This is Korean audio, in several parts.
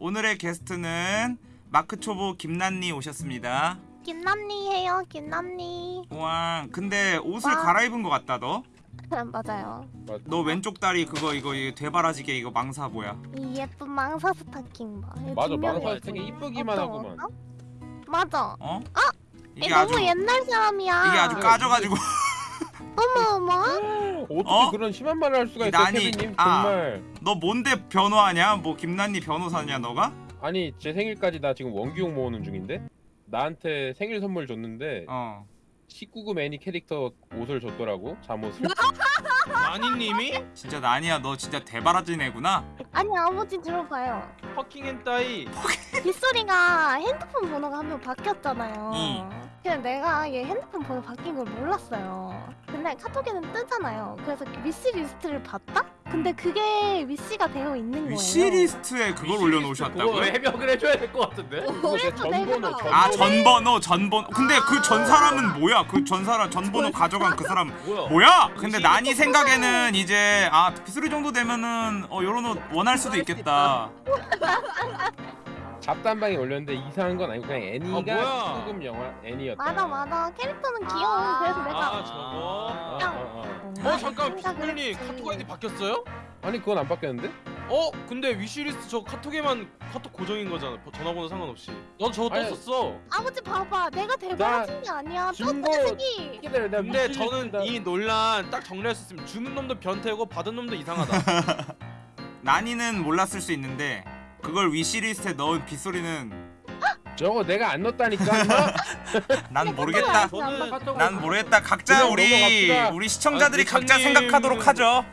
오늘의 게스트는 마크초보 김난니 오셨습니다. 김남니 해요 김남니 와, 근데 옷을 와. 갈아입은 것 같다 너. 맞아요 너 왼쪽 다리 그거 이거 이거 되바라지게 이거 망사 뭐야? 이 예쁜 망사 스타킹 봐 이거 맞아 망사. 되게 이쁘기만 하구만 거? 맞아 어? 이게 이게 아주 너무 옛날 사람이야 이게 아주 까져가지고 어머 어머 어떻게 어? 그런 심한 말을 할 수가 이 있어 난이- 케빈님 아. 정말 너 뭔데 변호하냐? 뭐 김난니 변호사냐 너가? 아니 제 생일까지 나 지금 원기옥 모으는 중인데 나한테 생일 선물 줬는데 어. 19금 애니 캐릭터 옷을 줬더라고 잠옷을 마니님이 진짜 난이야 너 진짜 되바라진 애구나. 아니 아버지 들어봐요 fucking 変態 빗소리가 핸드폰 번호가 한명 바뀌었잖아요 응. 그래서 내가 얘 핸드폰 번호 바뀐 걸 몰랐어요 근데 카톡에는 뜨잖아요 그래서 wish list를 봤다? 근데 그게 위시가 되어 있는 거예요 위시리스트에 그걸 올려놓으셨다고요? 해명을 해줘야 될 것 같은데 제 그래서 전번호 막- 아 전번호 전번호 전번. 근데 그 전 사람은 뭐야? 그 전 사람 전번호 가져간 그 사람 뭐야 뭐야? 근데 난이 생각에는 이제 아 비수리 정도 되면은 어 요런 옷 원할 수도 있겠다. 잡담방에 올렸는데 이상한 건 아니고 그냥 애니가 뭐야? 19금 영화 애니였다. 맞아 맞아. 캐릭터는 귀여워. 그래서 내가 아 저거? 어, 어, 어. 어 잠깐 생각을 비스블님 했지. 카톡 아이디 바뀌었어요? 아니 그건 안 바뀌었는데? 어 근데 위시리스트 저 카톡에만 카톡 고정인 거잖아. 버- 전화번호 상관없이. 넌 저거 아니, 떴었어. 아버지 봐봐. 내가 대박진 게 아니야. 새끼 기다려. 내가 근데 저는 이 논란 딱 정리할 수 있으면 주는 놈도 변태고 받은 놈도 이상하다. 난이는 몰랐을 수 있는데 그걸 위시리스트에 넣은 빗소리는 저거 내가 안 넣었다니까? 난 모르겠다. 난 모르겠다. 각자 우리. 우리 시청자들이 아, 각자. 생각하도록 하죠.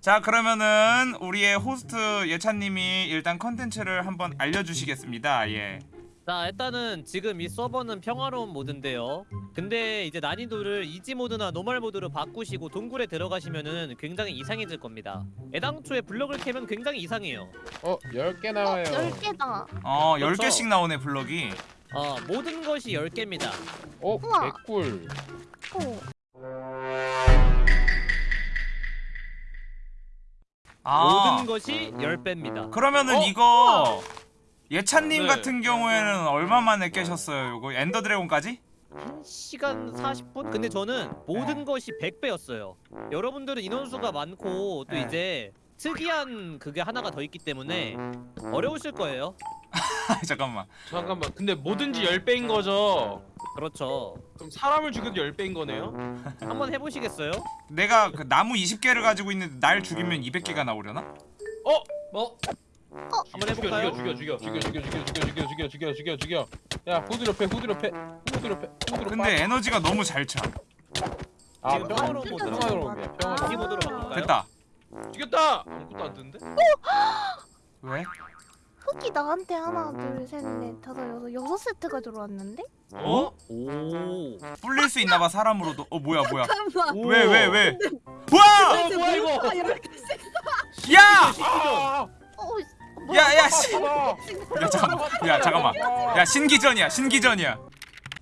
자 그러면은 우리의 호스트 예찬님이 일단 컨텐츠를 한번 알려주시겠습니다. 예. 자 일단은 지금 이 서버는 평화로운 모드인데요 근데 이제 난이도를 easy 모드나 normal 모드로 바꾸시고 동굴에 들어가시면은 굉장히 이상해질 겁니다 애당초에 블럭을 캐면 굉장히 이상해요 어 10개 어, 나와요 10개다 어 그렇죠. 10개씩 나오네 블럭이. 어 모든 것이 10개입니다 어 우와. 개꿀 어. 아 모든 것이 10배입니다 그러면은 어? 이거 예찬님 네. 같은 경우에는 얼마 만에 깨셨어요? 이거 엔더 드래곤까지? 1시간 40분? 근데 저는 모든 것이 100배였어요 여러분들은 인원수가 많고 또 네. 이제 특이한 그게 하나가 더 있기 때문에 어려우실 거예요 잠깐만. 잠깐만 근데 뭐든지 10배인 거죠 그렇죠 그럼 사람을 죽여도 10배인 거네요? 한번 해보시겠어요? 내가 그 나무 20개를 가지고 있는데 날 죽이면 200개가 나오려나? 어? 뭐? 한번 해볼까요? 죽여 죽여 죽여 죽여 죽여 죽여 죽여 죽여 죽여 죽여 죽여 죽여 야 후드로 패 후드로 패 후드로 패 후드로 근데 에너지가 너무 잘 차. 아 지금 평 평화로운 모드로. 평화로운 거야 평화로운 이지 모드로 바꿀까요? 됐다. 죽였다! 아무것도 안 뜨는데? 왜? 흙이 나한테 하나 둘셋넷 다섯 여섯 여섯 세트가 들어왔는데? 어? 오 불릴 수 있나봐 사람으로도. 어 뭐야 뭐야? 잠깐만. 왜 왜 왜? 뭐야? 어 뭐야 이거! 야! 아! 어, 야, 야, 씨. 아! 야 잠깐만. 야 잠깐만. 야 신기전이야 신기전이야.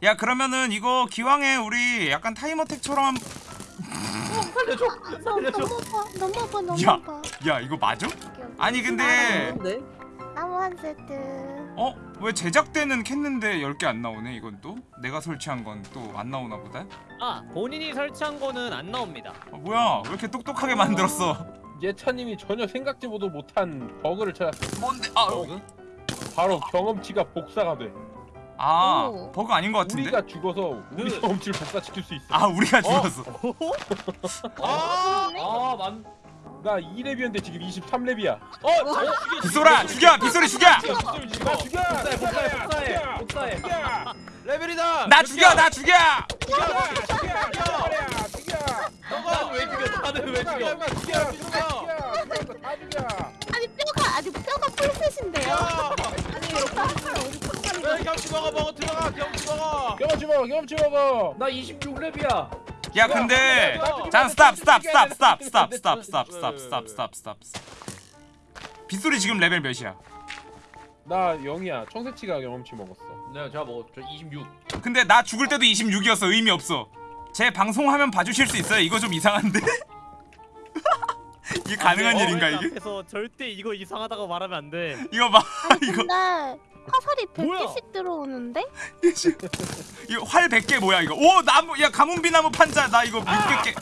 야 그러면은 이거 기왕에 우리 약간 time attack처럼 한... 살려줘! 너, 살려줘! 너무 아파 너무 아파 너무 야. 아파 야 이거 맞아? 아니 근데 네. 나무 한 세트 어? 왜 제작 때는 캤는데 10개 안 나오네 이건 또? 내가 설치한 건 또 안 나오나 보다? 아 본인이 설치한 거는 안 나옵니다 어, 뭐야 왜 이렇게 똑똑하게 만들었어 예찬님이 전혀 생각지도 못한 버그를 찾았어 뭔데? 아, 버그? 바로 경험치가 복사가 돼 아 오. 버그 아닌 것 같은데? 우리가 죽어서 우리 그- 경험치를 복사시킬 수 있어 아 우리가 죽었어 아! 아, 만. 나 2렙이었는데 지금 23렙이야 어! 저 죽여! 빗소라 죽여 빗소리 죽여! 죽여! 빗소리 죽여! 죽여! 복사해, 복사해, 복사해, 복사해. 레벨이다! 나 죽여 나 죽여! 죽여! 죽여! 죽여! 나는 왜 죽여? 나는 왜 죽여? 죽여! 죽여! 죽여! 다 죽여! 아니 뼈가 아니 뼈가 full set인데요 야! 아니, 여기 야, 경치 먹어 먹어 들어가 경치 먹어! 경험치 먹어! 경험치 먹어! 나 26렙이야. 야 근데 잠 stop stop stop stop stop stop stop stop stop stop stop 빗소리 지금 레벨 몇이야? 나 0이야 청새치가 경험치 먹었어 네 제가 먹었죠 26 근데 나 죽을 때도 26이었어 의미 없어 제 방송화면 봐주실 수 있어요? 이거 좀 이상한데? 이게 가능한 일인가 이게? 앞에서 절대 이거 이상하다고 말하면 안 돼. 이거 봐 아니 이거 근데 화살이 뭐야? 100개씩 들어오는데? 이거 활 100개 뭐야 이거 오 나무 야 가뭄비 나무 판자 나 이거 600개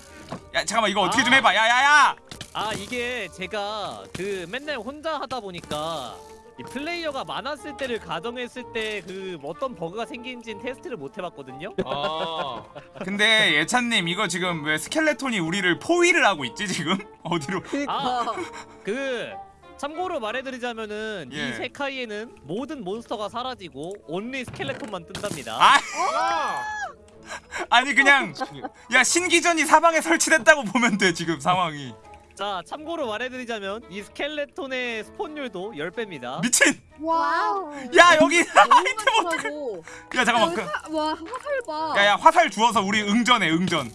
야 잠깐만 이거 어떻게 좀 아. 해봐 야야야 아 이게 제가 그 맨날 혼자 하다 보니까 이 플레이어가 많았을 때를 가정했을 때 그 어떤 버그가 생긴지는 테스트를 못 해봤거든요. 아 근데 예찬님 이거 지금 왜 스켈레톤이 우리를 포위를 하고 있지 지금 어디로 아 그 참고로 말해드리자면은 예. 이 世界에는 모든 몬스터가 사라지고 only skeleton만 뜬답니다. 아 아! 아니 그냥 야 신기전이 사방에 설치됐다고 보면 돼 지금 상황이 자 참고로 말해드리자면 이 skeleton의 spawn율도 10배입니다. 미친 wow. 야 여기 아이템 어떡해 야 잠깐만 그, 와 화살 봐 야야 화살 주워서 우리 응전해 응전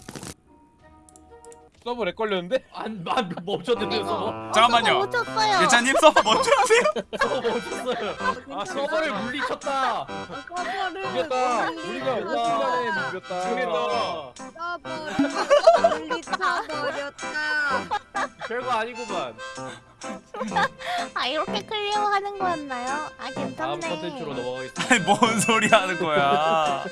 서버 lag 걸렸는데? 안 안 멈췄는데 서버. 잠깐만요 못 쳤어요. 예찬님 서버 하세요 서버 멈췄어요. 아 서버를 물리쳤다. 서버를 이겼다. 우리가 우리간에 이겼다. 모르겠다. 서버를 물리쳐버렸다 별거 아니구만. 아 이렇게 clear하는 거였나요? 아 괜찮네. 다음 컨텐츠로 넘어가겠습니다. 아니 뭔 소리 하는 거야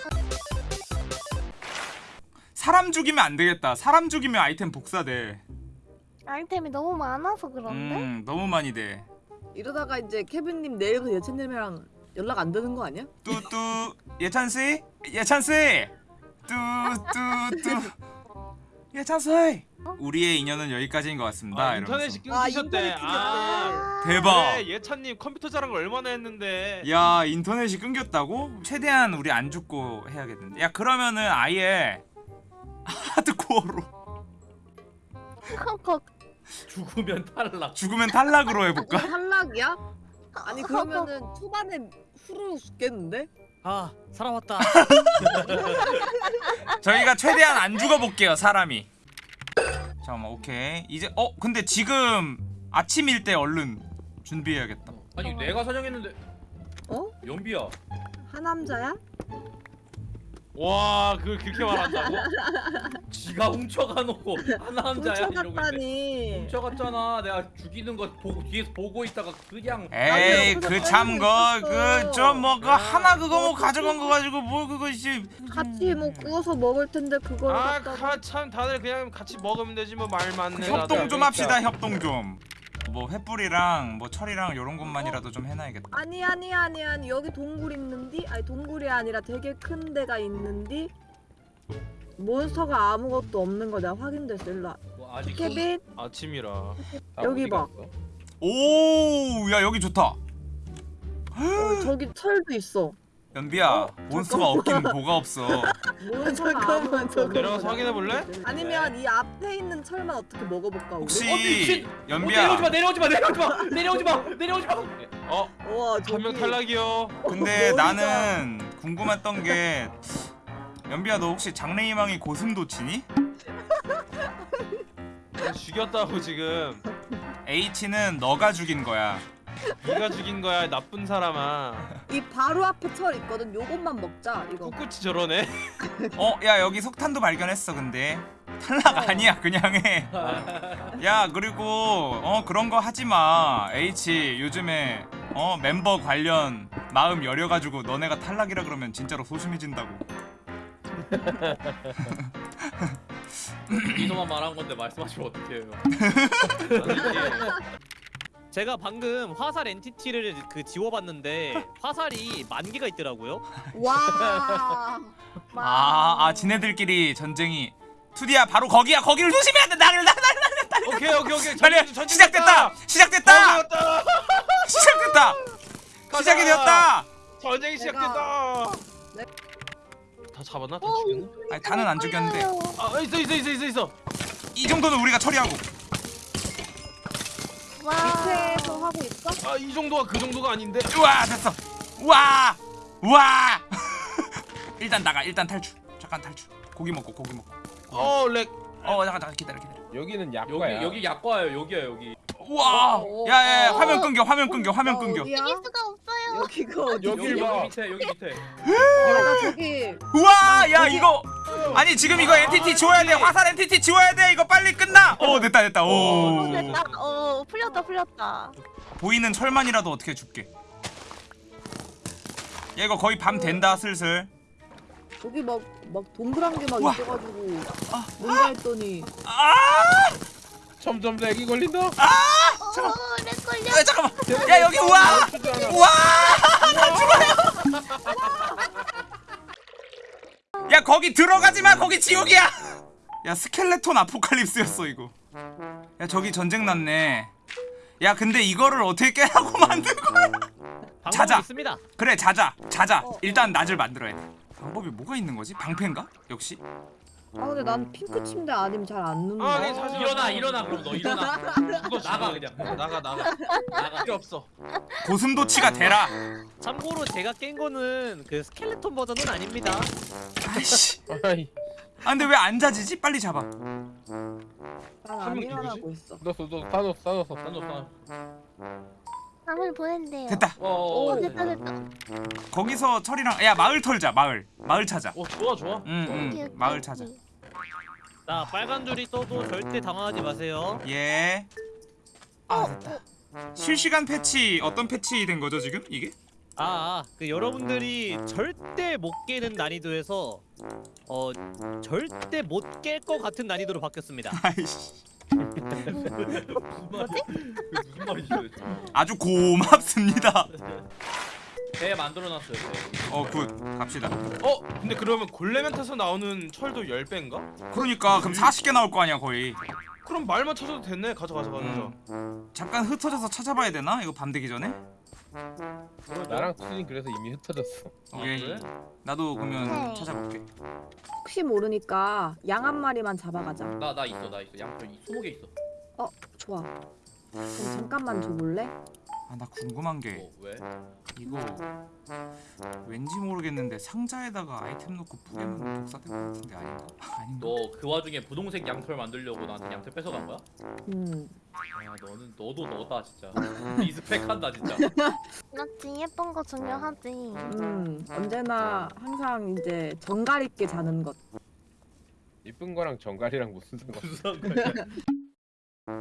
사람 죽이면 안 되겠다. 사람 죽이면 아이템 복사돼. 아이템이 너무 많아서 그런데? 음 너무 많이 돼. 이러다가 이제 케빈님 내일부터 예찬님이랑 연락 안 되는 거 아니야? 뚜뚜. 예찬 씨? 예찬 씨! 뚜뚜뚜. 예찬 씨! 우리의 인연은 여기까지인 것 같습니다 아, 아, 끊기셨대. 인터넷 아 대박. 그래, 예찬님 컴퓨터 자랑 걸 얼마나 했는데. 야 인터넷이 끊겼다고? 최대한 우리 안 죽고 해야겠는데. 야 그러면은 아예 하드코어로 거 죽으면 탈락. 죽으면 탈락으로 해볼까? 탈락이야? 아니 그러면은 초반에 후루 죽겠는데? 아 살아왔다. 저희가 최대한 안 죽어볼게요 사람이 잠깐만 오케이 이제 어 근데 지금 아침일 때 얼른 준비해야겠다 아니 내가 사정했는데. 어? 연비야. 하남자야? 와 그걸 그렇게 말한다고? 지가 훔쳐가놓고 하나 남자야 이러고 있네. 훔쳐갔다니 훔쳐갔잖아. 내가 죽이는 거 보고 뒤에서 보고 있다가 그냥 에이 그 참 거 그 있었어. 좀뭐 그 하나 그거 뭐 가져간 거 가지고 뭐 그거 씨 같이 뭐 구워서 먹을 텐데 그걸 아 갖다가 참 다들 그냥 같이 먹으면 되지 뭐말 많네 협동 다들. 좀 합시다 협동 좀 뭐 횃불이랑 뭐 철이랑 요런 것만이라도 좀 해놔야겠다 아니 아니 아니 아니 여기 동굴 있는디? 아니 동굴이 아니라 되게 큰 데가 있는디? 몬스터가 아무것도 없는 거 내가 확인됐어 일로 뭐 아직 케빈 아침이라 다 여기 봐. 갔어? 오야 여기 좋다 어, 저기 철도 있어 연비야 어, 몬스터가 없긴 뭐가 없어 몬스터가 잠깐만 내려가서 확인해 볼래? 아니면 이 앞에 있는 철만 어떻게 먹어볼까 우리? 혹시 어, 미친! 어, 연비야 내려오지 마 내려오지 마 내려오지 마 내려오지 마 내려오지 마. 어? 와한명 저기 탈락이요 근데 머리가- 나는 궁금했던 게 연비야 너 혹시 장래희망이 고슴도치니? 죽였다고 지금 H는 너가 죽인 거야 네가 죽인 거야 나쁜 사람아 이 바로 앞에 철 있거든. 요것만 먹자 이거. 꿋꿋이 저러네. 어 야 여기 석탄도 발견했어 근데. 탈락 아니야 그냥 해 야 그리고 어 그런 거 하지 마. H 요즘에 어 멤버 관련 마음 여려가지고 너네가 탈락이라 그러면 진짜로 소심해진다고. 이소만 말한 건데 말씀하시면 어떡해요? 제가 방금 화살 엔티티를 그 지워봤는데 화살이 만 개가 있더라고요. 와 아, 아 지네들끼리 전쟁이 투디야 바로 거기야 거기를 조심해야 돼 나를 나를 나를 오케이 오케이 오케이 빨리 시작됐다 됐다. 시작됐다. 시작됐다 시작이. 되었다 전쟁이 시작됐다 다 잡았나? 다 죽였나? 아니 다는 안 죽였는데 아 있어 있어 있어 있어 있어 이 정도는 우리가 처리하고 와. 밑에서 하고 있어? 아 이 정도가 그 정도가 아닌데 우와 됐어 우와 우와 일단 나가 일단 탈출 잠깐 탈출 고기 먹고 고기 먹고 어렉 어 잠깐 잠깐 기다려 기다려 여기는 여기 약과야. 여기 약과예요 여기야 여기. 우와 어, 야야야 어, 화면 어. 끊겨 화면 끊겨 화면 끊겨 어디야? 이길 수가 없어요. 여기가? 여기 여기 봐. 여기 밑에 여기 밑에. 야, 나 저기 우와 야 여기- 이거 아니 지금 이거 entity 지워야 돼. 화살 entity 지워야 돼. 이거 빨리 끝나. 오 됐다 됐다. 어, 오 됐다. 어, 풀렸다, 풀렸다. 보이는 철만이라도 어떻게 줄게. 야 이거 거의 밤 된다 슬슬. 여기 막, 막 동그란 게막 우와. 있어가지고 아. 뭔가 했더니. 아! 점점 lag이 걸린다. 어, 내 걸려. 야, 잠깐만. 야 여기 우와! 우와! 나 죽어요 야 거기 들어가지 마. 거기 지옥이야. 야 스켈레톤 아포칼립스였어 이거. 야 저기 전쟁 났네. 야 근데 이거를 어떻게 깨라고 만든 거야? 자자. 있습니다. 그래 자자. 자자. 어. 일단 낮을 만들어야 돼. 방법이 뭐가 있는 거지? 방패인가? 역시 아 근데 난 핑크 침대 아니면 잘 안 눕는다 아, 네, 사실 일어나 일어나 그럼 너 일어나. 죽어 나가. 그냥. 나가 나가 나가. 필요 없어 고슴도치가 되라 참고로 제가 깬 거는 그 스켈레톤 버전은 아닙니다. 아이씨 아이 아 근데 왜 안 자지지 빨리 잡아 난한안명 일어나고 있어 넣었어 넣었어 다 넣었어 다 넣었어. 밤을 보낸대요. 됐다 어. 오, 어. 됐다, 됐다. 거기서 철이랑 야 마을 털자 마을 마을 찾아 어 좋아 좋아 응응 오케이, 오케이, 마을 찾아 오케이. 자 빨간 줄이 떠도 절대 당황하지 마세요. 예. 아 됐다. 실시간 패치 어떤 패치 된 거죠 지금 이게? 아, 아, 그 여러분들이 절대 못 깨는 난이도에서 어 절대 못 깰 것 같은 난이도로 바뀌었습니다. 아이씨. 무슨 말이지? 도대체? 아주 고맙습니다. 배 만들어놨어요. 배. 어굿 갑시다. 어 근데 그러면 골레멘트에서 나오는 철도 10배인가? 그러니까 그럼 40개 나올 거 아니야 거의. 그럼 말만 찾아도 됐네 가자 가자 가자 음. 잠깐 흩어져서 찾아봐야 되나? 이거 밤 되기 전에? 나랑 수진 그래서 이미 흩어졌어. 오케이. 그래? 나도 그러면 네. 찾아볼게. 혹시 모르니까 양 한 마리만 잡아가자 나 나 있어 나 있어 양털 20개 있어. 좋아 그럼 잠깐만 줘볼래? 아 나 궁금한 게 어 왜? 이거 왠지 모르겠는데 상자에다가 아이템 넣고 뿌리면 복사될 것 같은데 아닌가? 아닌가? 너 그 와중에 분홍색 양털 만들려고 나한테 양털 뺏어간 거야? 음야 너는 너도 너다 진짜. 리스펙한다 진짜. 맞지, 예쁜 거 중요하지. 음, 언제나 항상 이제 정갈 있게 자는 것. 이쁜 거랑 정갈이랑 무슨 상관? 무슨 상관이야?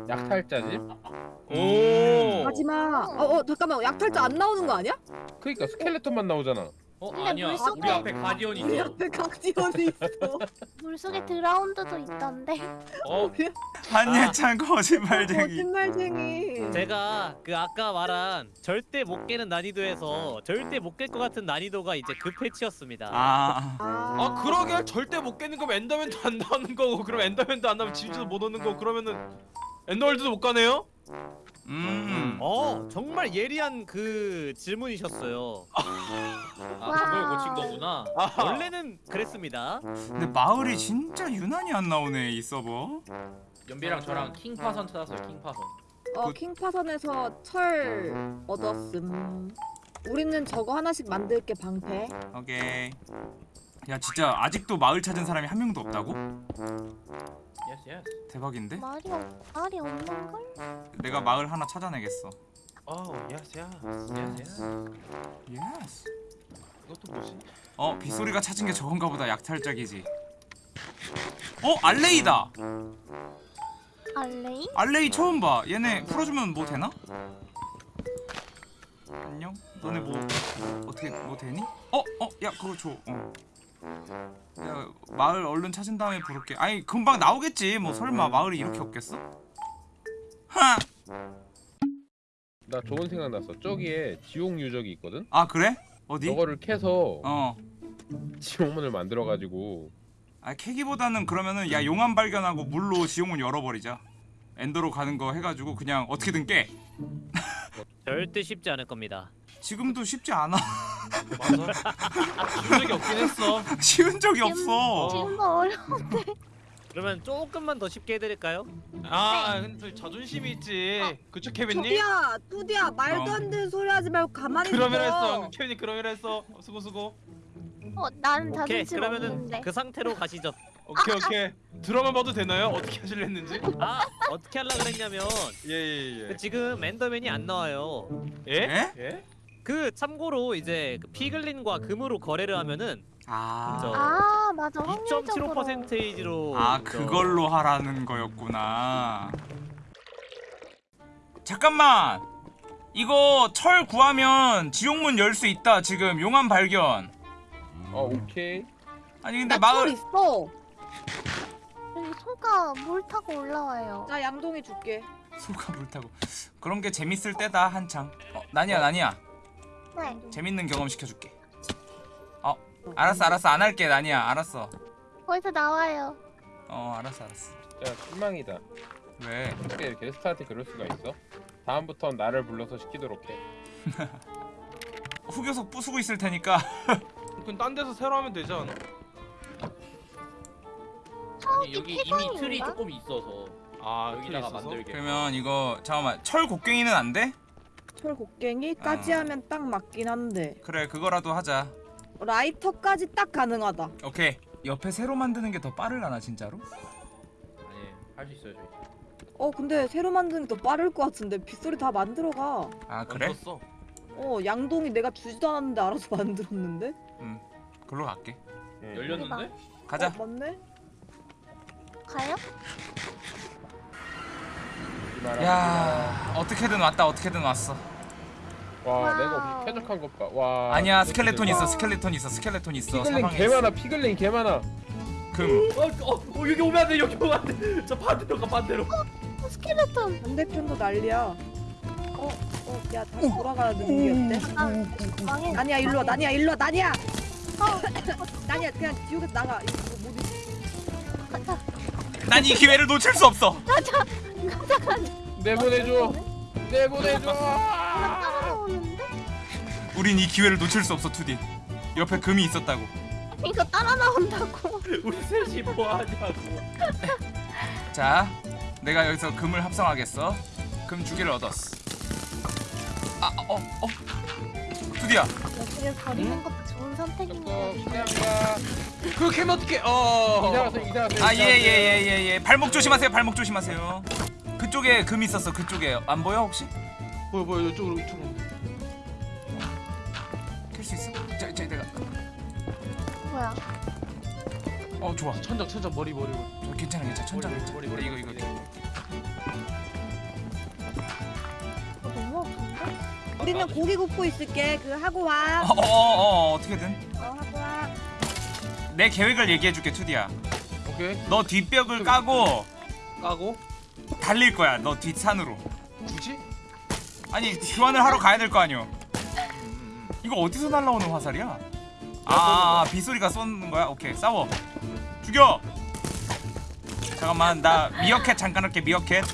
약탈자지? 오 하지마. 어, 어, 잠깐만. 약탈자 안 나오는 거 아니야? 그러니까 스켈레톤만 나오잖아. 어 근데 아니야. 물속에- 우리 앞에 가디언이 우리 있어. 앞에 각지원이 있어. 물속에 드라운드도 있던데. 어 한예찬 거짓말쟁이. 거짓말쟁이. 제가 그 아까 말한 절대 못 깨는 난이도에서 절대 못 깰 것 같은 난이도가 이제 그 패치였습니다. 아. 아 그러게 절대 못 깨는 거면 엔더맨도 안 나오는 거고 그럼 엔더맨도 안 나오면 진주도 못 오는 거고 그러면은 엔더월드도 못 가네요? 음. 어 정말 예리한 그 질문이셨어요. 아 그걸 고친 거구나. 아하. 원래는 그랬습니다. 근데 마을이 진짜 유난히 안 나오네 이 서버. 연비랑 저랑 난파선 찾았어요. 난파선. 어, 난파선에서 철 얻었음. 우리는 저거 하나씩 만들게 방패. 오케이. 야 진짜 아직도 마을 찾은 사람이 한 명도 없다고? yes yes. 대박인데? 말이, 없, 말이 없는 걸? 내가 마을 하나 찾아내겠어. 아우 yes yes yes yes. yes. 이것도 뭐지? 어 빗소리가 찾은 게 저건가 보다 약탈작이지. 어 알레이다. 알레이? 알레이 처음 봐. 얘네 풀어주면 뭐 되나? 안녕. 너네 뭐 어떻게 뭐 되니? 어 어 야 그거 줘. 어. 야 마을 얼른 찾은 다음에 부를게. 아니 금방 나오겠지. 뭐 설마 마을이 이렇게 없겠어? 하. 나 좋은 생각 났어. 저기에 지옥 유적이 있거든. 아 그래? 어디? 저거를 캐서 어. 지옥문을 만들어 가지고 아 캐기보다는 그러면은 야 용암 발견하고 물로 지옥문 열어버리자. 엔더로 가는 거 해가지고 그냥 어떻게든 깨. 절대 쉽지 않을 겁니다. 지금도 쉽지 않아. 맞아 준 적이 없긴 했어 쉬운 적이 없어. 지금도 어려워. 그러면 조금만 더 쉽게 해드릴까요? 아 근데 저 자존심이 있지 그쵸 케빈님? 투디야, 투디야, 말도 안 되는 소리 하지 말고 가만히 그러면 있어. 했어 케빈이 그러면 했어 어, 수고 수고 어, 난 오케이 자존심 그러면은 없는데. 그 상태로 가시죠. 오케이 오케이 드라마 봐도 되나요? 어떻게 하실려 했는지? 아 어떻게 하려 그랬냐면 예예예 그 지금 엔더맨이 안 나와요. 예? 예? 예? 그 참고로 이제 그 피글린과 금으로 거래를 하면은 아. 아 맞아 확률적으로 2.75%로 아 그걸로 하라는 거였구나. 잠깐만. 이거 철 구하면 지옥문 열 수 있다. 지금 용암 발견. 어 오케이. 아니 근데 마을 있어. 여기 소가 물 타고 올라와요 나 양동이 줄게. 소가 물 타고 그런 게 재밌을 때다 한창. 어, 나니야 나니야. 네 재밌는 경험 시켜줄게. 어 알았어 알았어 안 할게 나니야 알았어. 거기서 나와요 어 알았어 알았어. 야 실망이다. 왜? 어떻게 게스트한테 그럴 수가 있어? 다음부턴 나를 불러서 시키도록 해. 후교석 부수고 있을 테니까. 그럼 딴 데서 새로 하면 되지 않아? 아니 여기 이미? 틀이 조금 있어서 아 여기다가? 만들게. 그러면 이거 잠깐만 철 곡괭이는 안 돼? 철 곡괭이까지 아. 하면 딱 맞긴 한데 그래 그거라도 하자. 라이터까지 딱 가능하다. 오케이. 옆에 새로 만드는 게 더 빠르려나 진짜로? 아니 할 수 있어요 저희. 어 근데 새로 만드는 게 더 빠를 것 같은데 빗소리 다 만들어가. 아 그래? 멈췄어. 어 양동이 내가 주지도 않았는데 알아서 만들었는데. 글로 갈게. 응. 열렸는데? 가자. 어, 맞네. 가요? 야 어떻게든 왔다 어떻게든 왔어. 와. 내가 우리 쾌적한 것 봐. 와. 아니야 스켈레톤 있어 와. 스켈레톤 있어 스켈레톤 있어 사방에 개. 많아. piglin 개 많아. 금. 어, 어, 어 여기 오면 안 돼. 여기 오면 안 돼. 저 반대로 가 반대로. 어, 스켈레톤 반대편도 난리야. 어, 어, 야, 다시 돌아가야 되는 게 어때? 아 망해 나니야, 일로 와, 나니야, 일로 와, 나니야! 나니야, 그냥 지옥에서 나가. 이거 뭐못 있어. 난이 기회를 놓칠 수 없어. 내보내줘. 내보내줘. 우린 이 기회를 놓칠 수 없어 투디. 옆에 금이 있었다고. 이거 따라 나온다고 우리 셋이 뭐 하냐고. 자, 내가 여기서 금을 합성하겠어. 금두 개를 얻었어. 아, 어, 어. 투디야. 여기를 버리는 것도 좋은 어, 선택인데 가. 그거 캐면 어떡해? 어. 이사 가세요. 이사 가세요. 아, 예, 예, 예, 예, 예. 발목 조심하세요. 발목 조심하세요. 그쪽에 금 있었어. 그쪽에 안 보여 혹시? 뭐야 뭐야 이쪽으로 이쪽으로. 캘수 있어? 자, 자, 내가. 뭐야 어, 좋아. 천장 천장 머리 머리 머리. 저 괜찮아, 괜찮아. 천장 머리, 괜찮아. 머리, 머리, 이거, 이거, 머리. 이거. 이거 너무 아픈데? 우리는 고기 굽고 있을게. 그 하고 와. 어, 어, 어, 어, 어 떻게든. 어, 하고 와. 내 계획을 얘기해줄게, 투디야. 오케이. 너 뒷벽을 까고 까고 달릴 거야. 너 뒷산으로. 굳이? 아니 교환을 하러 가야 될 거 아니오. 이거 어디서 날라오는 화살이야? 아, 아 빗소리가 쏘는 거야? 오케이 싸워. 죽여. 잠깐만 나 미어캣 잠깐 할게 미어캣.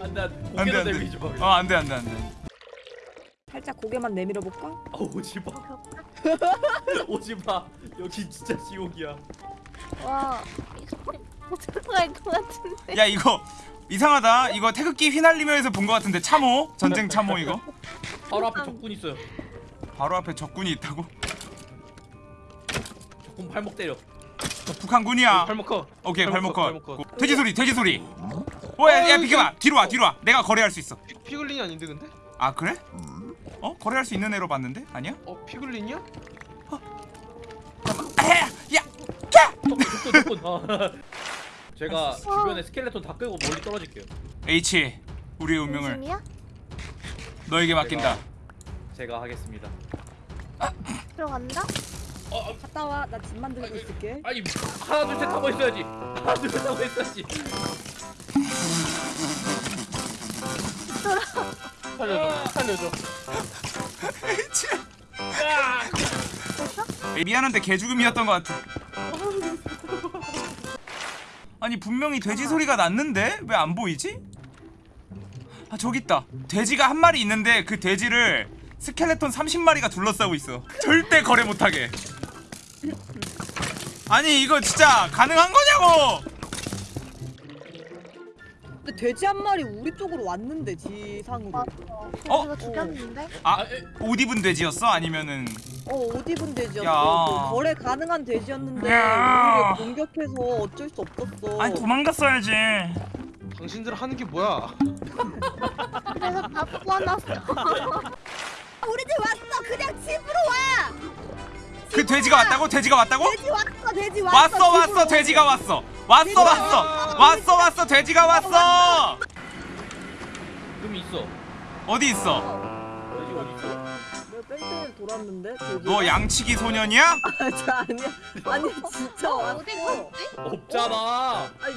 안돼 안돼 안돼. 마. 어 안돼 안돼 안돼. 살짝 고개만 내밀어 볼까? 어, 오지 마. 오지 마. 여기 진짜 지옥이야. 와 들어갈 것 같은데 야 이거 이상하다. 이거 태극기 휘날리며에서 본 것 같은데 참호 전쟁 참호 이거. 바로 앞에 적군 있어요. 바로 앞에 적군이 있다고? 적군 발목 때려. 북한군이야. 발목 커. 오케이 발목. 컷. 돼지 소리 돼지 소리. 오야 야 비켜봐 뒤로 와 뒤로 와. 내가 거래할 수 있어. 피, 피글린이 아닌데 근데? 아 그래? 어 거래할 수 있는 애로 봤는데 아니야? 어 피글린이야? 에 적군. 어. 제가 주변에 스켈레톤 다 끄고 멀리 떨어질게요. H 우리의 운명을 중심이야? 너에게 맡긴다. 제가 하겠습니다. 들어간다? 갔다 와. 나 집 만들고 있을게. 아니 하나 둘셋 하고 있어야지. 하나 둘셋 하고 있어야지. 살려줘. 살려줘. 미안한데 개죽음이었던 것 같아. 아니 분명히 돼지 소리가 났는데 왜 안 보이지? 아 저기 있다. 돼지가 한 마리 있는데 그 돼지를 스켈레톤 30마리가 둘러싸고 있어. 절대 거래 못하게. 아니 이거 진짜 가능한 거냐고? 근데 돼지 한 마리 우리 쪽으로 왔는데 지상으로. 어? 이거 죽였는데? 아 옷 입은 돼지였어? 아니면은 어, 옷 입은 돼지였어. 야. 그 거래 가능한 돼지였는데 야. 우리를 공격해서 어쩔 수 없었어. 아니 도망갔어야지. 당신들 하는 게 뭐야? 그래서 다 뽑아놨어 우리 집 그냥 집으로 와. 그 돼지가 왔다고? 돼지가 왔다고? 돼지 왔어 돼지 왔어. 왔어 왔어 돼지가 왔어 왔어 돼지가 왔어 왔어 왔어 돼지가 왔어 금 있어. 어디 있어? 돼지 어디 있어? 내가 뺑뺑이 돌았는데 돼지. 너 양치기 소년이야? 아, 저 아니야. 아니 진짜 왔어. 어디 갔지? 없잖아. 아니